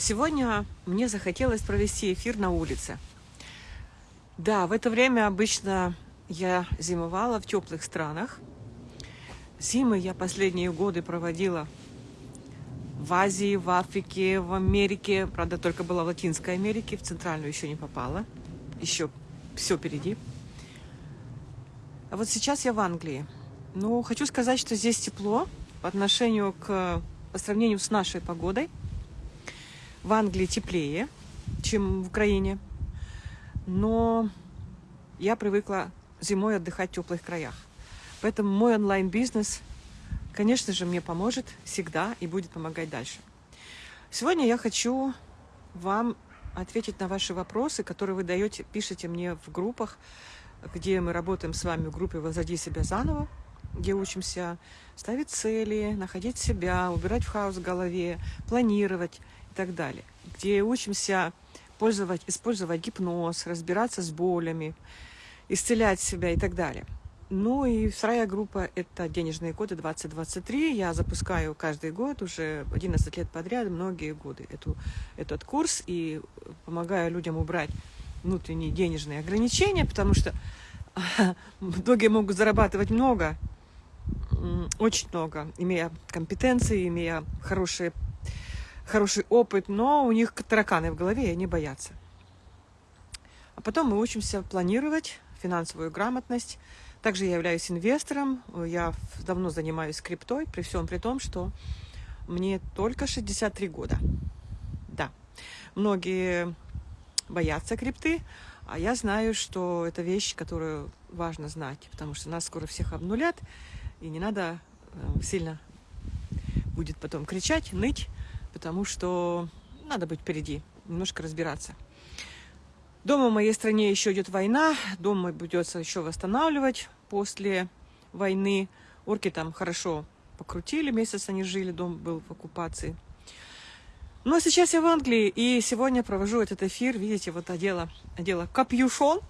Сегодня мне захотелось провести эфир на улице. Да, в это время обычно я зимовала в теплых странах. Зимы я последние годы проводила в Азии, в Африке, в Америке. Правда, только была в Латинской Америке, в Центральную еще не попала. Еще все впереди. А вот сейчас я в Англии. Ну, хочу сказать, что здесь тепло по отношению к, по сравнению с нашей погодой – в Англии теплее, чем в Украине. Но я привыкла зимой отдыхать в теплых краях. Поэтому мой онлайн-бизнес, конечно же, мне поможет всегда и будет помогать дальше. Сегодня я хочу вам ответить на ваши вопросы, которые вы даете, пишете мне в группах, где мы работаем с вами в группе «Возроди себя заново», где учимся ставить цели, находить себя, убирать в хаос в голове, планировать и так далее, где учимся пользовать, использовать гипноз, разбираться с болями, исцелять себя и так далее. Ну и вторая группа – это денежные коды 2023. Я запускаю каждый год, уже 11 лет подряд, многие годы эту, этот курс и помогаю людям убрать внутренние денежные ограничения, потому что многие могут зарабатывать много, очень много, имея компетенции, имея хорошие хороший опыт, но у них тараканы в голове, и они боятся. А потом мы учимся планировать финансовую грамотность. Также я являюсь инвестором, я давно занимаюсь криптой, при всем при том, что мне только 63 года. Да, многие боятся крипты, а я знаю, что это вещь, которую важно знать, потому что нас скоро всех обнулят, и не надо э, сильно будет потом кричать, ныть, потому что надо быть впереди, немножко разбираться. Дома в моей стране еще идет война, дом придется еще восстанавливать после войны. Орки там хорошо покрутили, месяц они жили, дом был в оккупации. Но сейчас я в Англии, и сегодня провожу этот эфир, видите, вот одела, одела капюшон,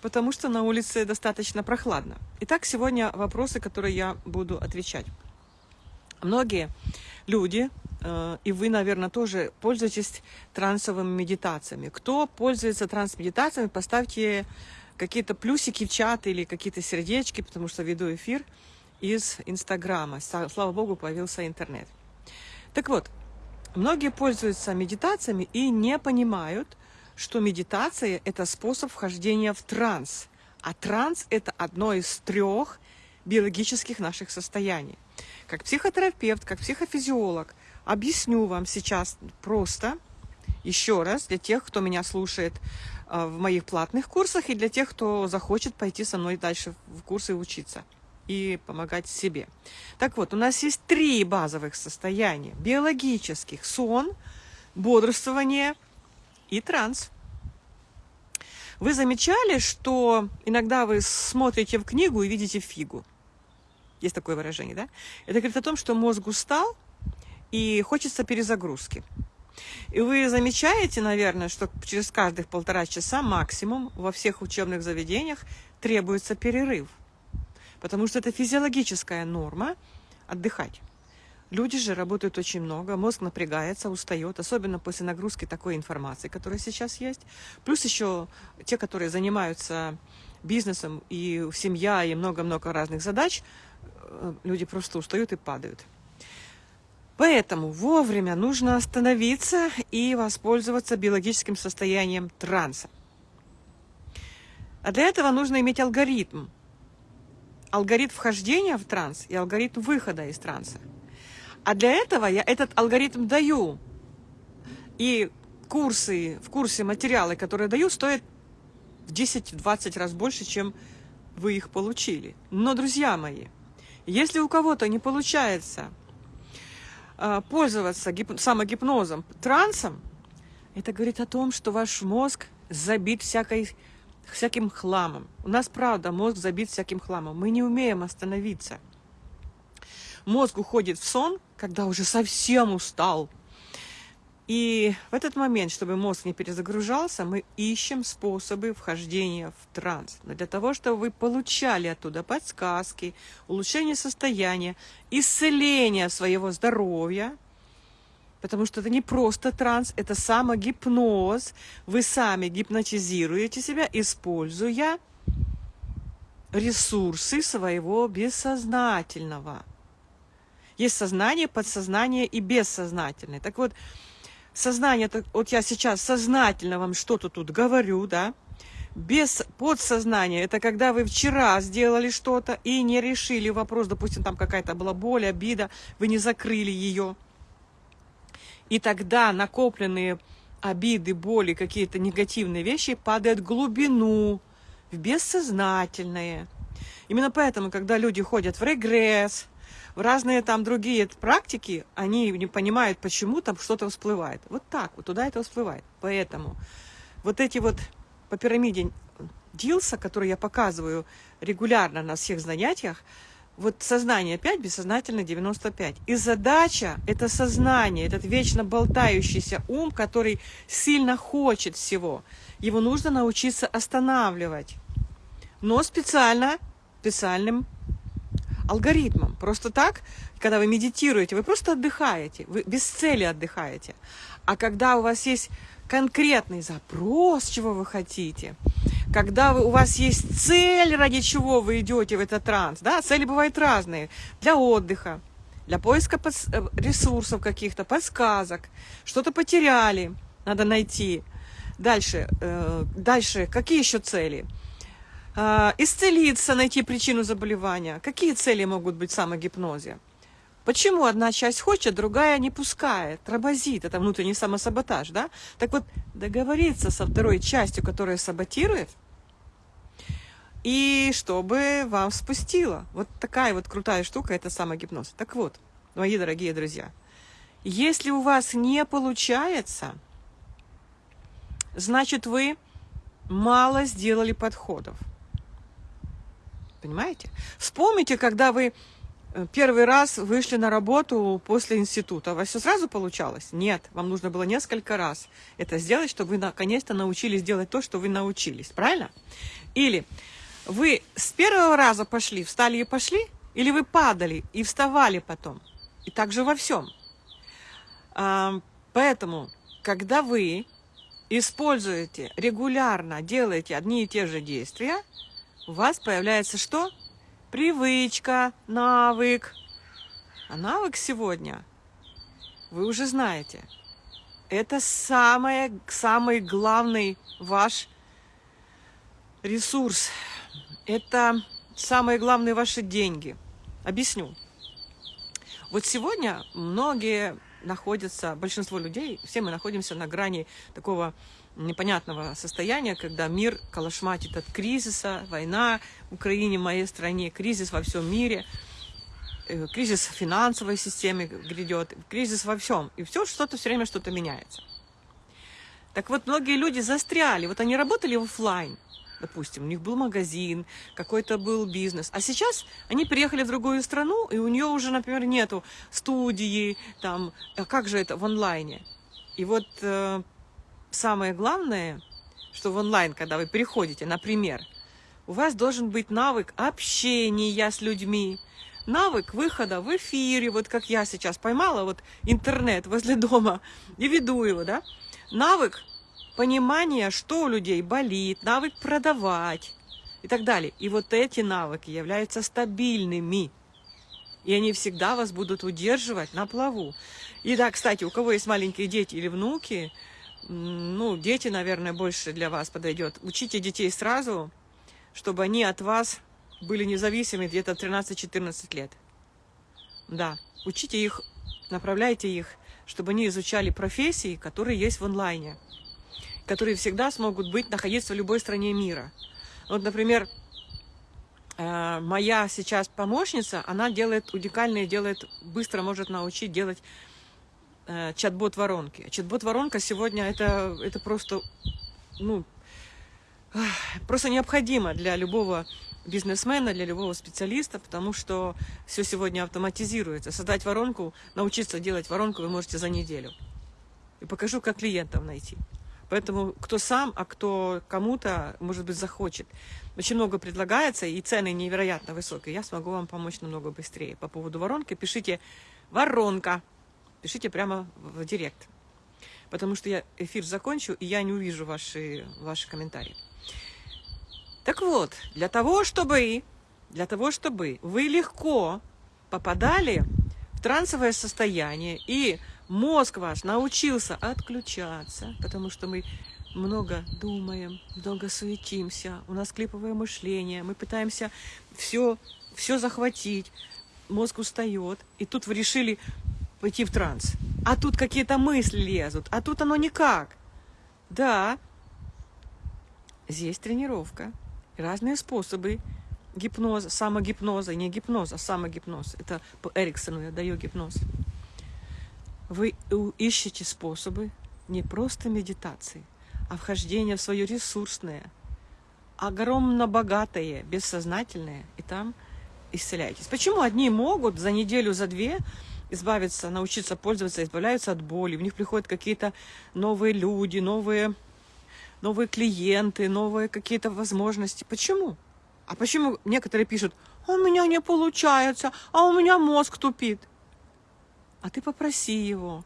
потому что на улице достаточно прохладно. Итак, сегодня вопросы, которые я буду отвечать. Многие люди Э, и вы, наверное, тоже пользуетесь трансовыми медитациями. Кто пользуется трансмедитациями, поставьте какие-то плюсики в чат или какие-то сердечки, потому что веду эфир из Инстаграма. Слава Богу, появился интернет. Так вот, многие пользуются медитациями и не понимают, что медитация – это способ вхождения в транс. А транс – это одно из трех биологических наших состояний. Как психотерапевт, как психофизиолог – Объясню вам сейчас просто, еще раз, для тех, кто меня слушает э, в моих платных курсах и для тех, кто захочет пойти со мной дальше в курсы учиться и помогать себе. Так вот, у нас есть три базовых состояния. Биологических. Сон, бодрствование и транс. Вы замечали, что иногда вы смотрите в книгу и видите фигу? Есть такое выражение, да? Это говорит о том, что мозг устал, и хочется перезагрузки. И вы замечаете, наверное, что через каждых полтора часа максимум во всех учебных заведениях требуется перерыв. Потому что это физиологическая норма отдыхать. Люди же работают очень много, мозг напрягается, устает, особенно после нагрузки такой информации, которая сейчас есть. Плюс еще те, которые занимаются бизнесом, и семья, и много-много разных задач, люди просто устают и падают. Поэтому вовремя нужно остановиться и воспользоваться биологическим состоянием транса. А для этого нужно иметь алгоритм. Алгоритм вхождения в транс и алгоритм выхода из транса. А для этого я этот алгоритм даю. И курсы, в курсе материалы, которые даю, стоят в 10-20 раз больше, чем вы их получили. Но, друзья мои, если у кого-то не получается а, пользоваться гип... самогипнозом, трансом, это говорит о том, что ваш мозг забит всякой, всяким хламом. У нас, правда, мозг забит всяким хламом. Мы не умеем остановиться. Мозг уходит в сон, когда уже совсем устал – и в этот момент, чтобы мозг не перезагружался, мы ищем способы вхождения в транс. Но для того, чтобы вы получали оттуда подсказки, улучшение состояния, исцеление своего здоровья, Потому что это не просто транс, это самогипноз. Вы сами гипнотизируете себя, используя ресурсы своего бессознательного. Есть сознание, подсознание и бессознательное. Так вот, сознание, вот я сейчас сознательно вам что-то тут говорю, да, без подсознания, это когда вы вчера сделали что-то и не решили вопрос, допустим, там какая-то была боль, обида, вы не закрыли ее. И тогда накопленные обиды, боли, какие-то негативные вещи падают в глубину, в бессознательное. Именно поэтому, когда люди ходят в регресс, разные там другие практики, они не понимают, почему там что-то всплывает. Вот так вот, туда это всплывает. Поэтому вот эти вот по пирамиде Дилса, который я показываю регулярно на всех занятиях, вот сознание 5, бессознательно 95. И задача – это сознание, этот вечно болтающийся ум, который сильно хочет всего. Его нужно научиться останавливать. Но специально, специальным алгоритмом. Просто так, когда вы медитируете, вы просто отдыхаете, вы без цели отдыхаете. А когда у вас есть конкретный запрос, чего вы хотите, когда вы, у вас есть цель, ради чего вы идете в этот транс, да, цели бывают разные, для отдыха, для поиска э, ресурсов каких-то, подсказок, что-то потеряли, надо найти. Дальше, э, дальше, какие еще цели? Э, исцелиться, найти причину заболевания. Какие цели могут быть в самогипнозе? Почему одна часть хочет, другая не пускает, тормозит? Это внутренний самосаботаж, да? Так вот, договориться со второй частью, которая саботирует, и чтобы вам спустило. Вот такая вот крутая штука, это самогипноз. Так вот, мои дорогие друзья, если у вас не получается, значит вы мало сделали подходов. Понимаете? Вспомните, когда вы Э, первый раз вышли на работу после института. У вас все сразу получалось? Нет, вам нужно было несколько раз это сделать, чтобы вы наконец-то научились делать то, что вы научились. Правильно? Или вы с первого раза пошли, встали и пошли, или вы падали и вставали потом. И так же во всем. А, поэтому, когда вы используете регулярно, делаете одни и те же действия, у вас появляется что? привычка, навык. А навык сегодня вы уже знаете. Это самое, самый главный ваш ресурс. Это самые главные ваши деньги. Объясню. Вот сегодня многие находятся, большинство людей, все мы находимся на грани такого непонятного состояния, когда мир калашматит от кризиса, война в Украине, в моей стране, кризис во всем мире, э, кризис в финансовой системе грядет, кризис во всем. И все что-то все время что-то меняется. Так вот, многие люди застряли. Вот они работали в офлайн, допустим, у них был магазин, какой-то был бизнес. А сейчас они приехали в другую страну, и у нее уже, например, нету студии, там, а как же это в онлайне? И вот э, самое главное, что в онлайн, когда вы приходите, например, у вас должен быть навык общения с людьми, навык выхода в эфире, вот как я сейчас поймала вот интернет возле дома и веду его, да, навык понимания, что у людей болит, навык продавать и так далее. И вот эти навыки являются стабильными. И они всегда вас будут удерживать на плаву. И да, кстати, у кого есть маленькие дети или внуки, ну, дети, наверное, больше для вас подойдет. Учите детей сразу, чтобы они от вас были независимы где-то 13-14 лет. Да, учите их, направляйте их, чтобы они изучали профессии, которые есть в онлайне, которые всегда смогут быть, находиться в любой стране мира. Вот, например, э, моя сейчас помощница, она делает уникальные, делает, быстро может научить делать чат-бот воронки. Чат-бот воронка сегодня это, это просто, ну, просто необходимо для любого бизнесмена, для любого специалиста, потому что все сегодня автоматизируется. Создать воронку, научиться делать воронку вы можете за неделю. И покажу, как клиентов найти. Поэтому кто сам, а кто кому-то, может быть, захочет. Очень много предлагается, и цены невероятно высокие. Я смогу вам помочь намного быстрее. По поводу воронки пишите «воронка» пишите прямо в директ. Потому что я эфир закончу, и я не увижу ваши, ваши комментарии. Так вот, для того, чтобы, для того, чтобы вы легко попадали в трансовое состояние, и мозг ваш научился отключаться, потому что мы много думаем, много суетимся, у нас клиповое мышление, мы пытаемся все, все захватить, мозг устает, и тут вы решили пойти в транс. А тут какие-то мысли лезут, а тут оно никак. Да, здесь тренировка, разные способы гипноза, самогипноза, не гипноза, а самогипноз. Это по Эриксону я даю гипноз. Вы ищете способы не просто медитации, а вхождения в свое ресурсное, огромно богатое, бессознательное, и там исцеляетесь. Почему одни могут за неделю, за две избавиться, научиться пользоваться, избавляются от боли, у них приходят какие-то новые люди, новые, новые клиенты, новые какие-то возможности. Почему? А почему некоторые пишут, «А у меня не получается, а у меня мозг тупит? А ты попроси его,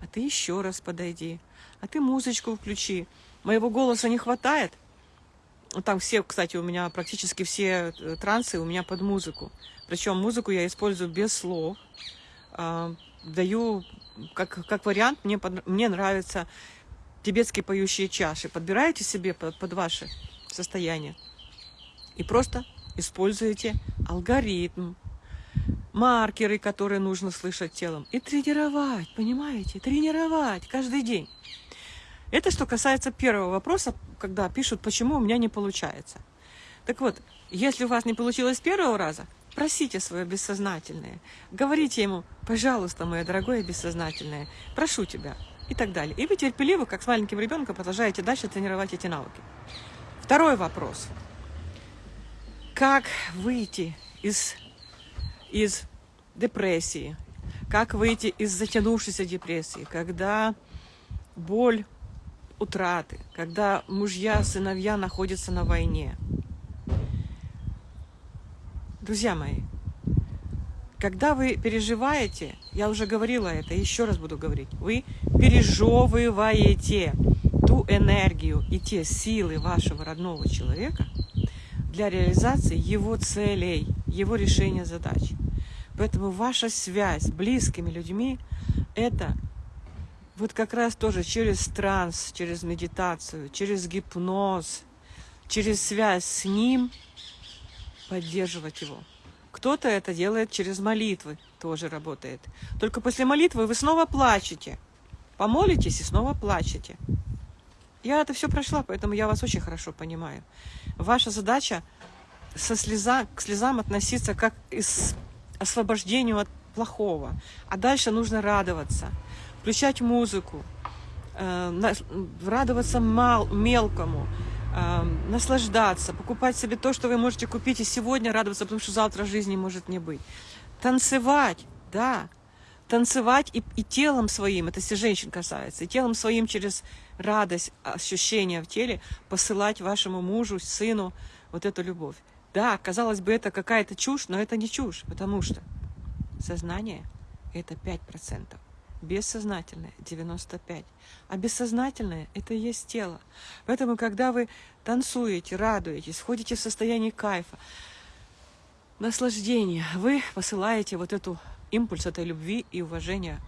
а ты еще раз подойди, а ты музычку включи. Моего голоса не хватает? Там все, кстати, у меня практически все э, трансы у меня под музыку. Причем музыку я использую без слов. А, даю как, как вариант, мне, мне нравятся тибетские поющие чаши. Подбираете себе под, под ваше состояние и просто используете алгоритм, маркеры, которые нужно слышать телом. И тренировать, понимаете? Тренировать каждый день. Это что касается первого вопроса, когда пишут, почему у меня не получается. Так вот, если у вас не получилось первого раза, просите свое бессознательное. Говорите ему, пожалуйста, мое дорогое бессознательное, прошу тебя, и так далее. И вы терпеливо, как с маленьким ребенком, продолжаете дальше тренировать эти навыки. Второй вопрос – как выйти из, из депрессии, как выйти из затянувшейся депрессии, когда боль утраты, когда мужья, сыновья находятся на войне. Друзья мои, когда вы переживаете, я уже говорила это, еще раз буду говорить, вы пережевываете ту энергию и те силы вашего родного человека, для реализации его целей, его решения задач. Поэтому ваша связь с близкими людьми – это вот как раз тоже через транс, через медитацию, через гипноз, через связь с ним поддерживать его. Кто-то это делает через молитвы, тоже работает. Только после молитвы вы снова плачете. Помолитесь и снова плачете. Я это все прошла, поэтому я вас очень хорошо понимаю. Ваша задача со слеза, к слезам относиться как к освобождению от плохого. А дальше нужно радоваться, включать музыку, э, радоваться мал, мелкому, э, наслаждаться, покупать себе то, что вы можете купить и сегодня радоваться, потому что завтра жизни может не быть. Танцевать, да, танцевать и, и телом своим, это если женщин касается, и телом своим через радость, ощущения в теле посылать вашему мужу, сыну вот эту любовь. Да, казалось бы, это какая-то чушь, но это не чушь, потому что сознание – это 5%, бессознательное – 95%, а бессознательное – это и есть тело. Поэтому, когда вы танцуете, радуетесь, входите в состояние кайфа, наслаждения, вы посылаете вот эту импульс этой любви и уважения,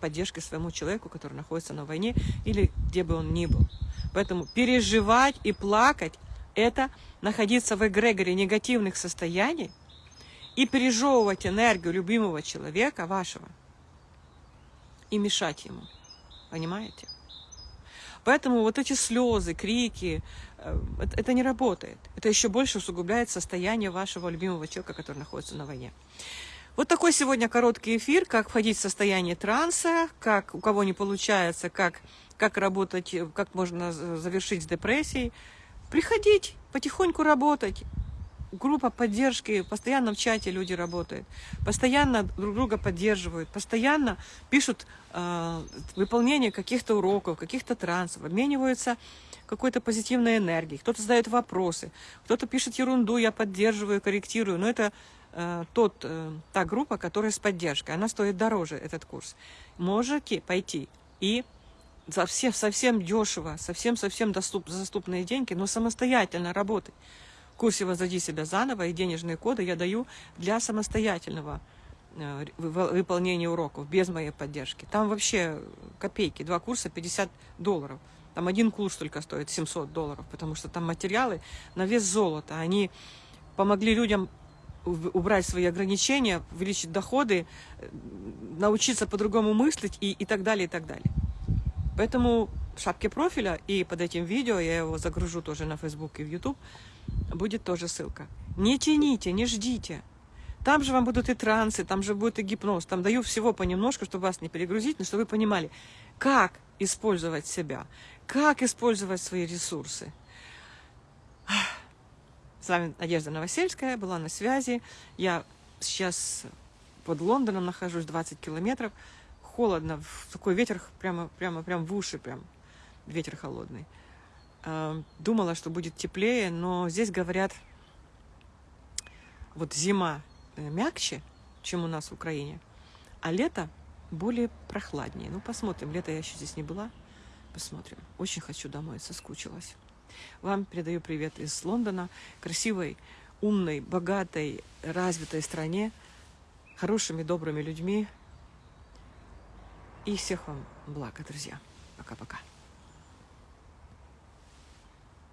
поддержки своему человеку, который находится на войне или где бы он ни был. Поэтому переживать и плакать – это находиться в эгрегоре негативных состояний и пережевывать энергию любимого человека, вашего, и мешать ему. Понимаете? Поэтому вот эти слезы, крики, э, это не работает. Это еще больше усугубляет состояние вашего любимого человека, который находится на войне. Вот такой сегодня короткий эфир, как входить в состояние транса, как у кого не получается, как, как работать, как можно завершить с депрессией. Приходить, потихоньку работать. Группа поддержки, постоянно в чате люди работают, постоянно друг друга поддерживают, постоянно пишут э, выполнение каких-то уроков, каких-то трансов, обмениваются какой-то позитивной энергией, кто-то задает вопросы, кто-то пишет ерунду, я поддерживаю, корректирую, но это э, тот, э, та группа, которая с поддержкой, она стоит дороже, этот курс. Можете пойти и совсем, совсем дешево, совсем-совсем доступ, доступные деньги, но самостоятельно работать. Курсе «Возроди себя заново» и денежные коды я даю для самостоятельного э, выполнения уроков, без моей поддержки. Там вообще копейки, два курса 50 долларов. Там один курс только стоит 700 долларов, потому что там материалы на вес золота. Они помогли людям убрать свои ограничения, увеличить доходы, э, научиться по-другому мыслить и, и так далее, и так далее. Поэтому в шапке профиля и под этим видео, я его загружу тоже на Facebook и в YouTube, будет тоже ссылка. Не тяните, не ждите. Там же вам будут и трансы, там же будет и гипноз. Там даю всего понемножку, чтобы вас не перегрузить, но чтобы вы понимали, как использовать себя, как использовать свои ресурсы. С вами Надежда Новосельская, была на связи. Я сейчас под Лондоном нахожусь, 20 километров. Холодно, такой ветер прямо, прямо, прямо в уши, прям ветер холодный. А, думала, что будет теплее, но здесь говорят, вот зима э, мягче, чем у нас в Украине, а лето более прохладнее. Ну, посмотрим. Лето я еще здесь не была. Посмотрим. Очень хочу домой, соскучилась. Вам передаю привет из Лондона, красивой, умной, богатой, развитой стране, хорошими, добрыми людьми. И всех вам блага, друзья. Пока-пока.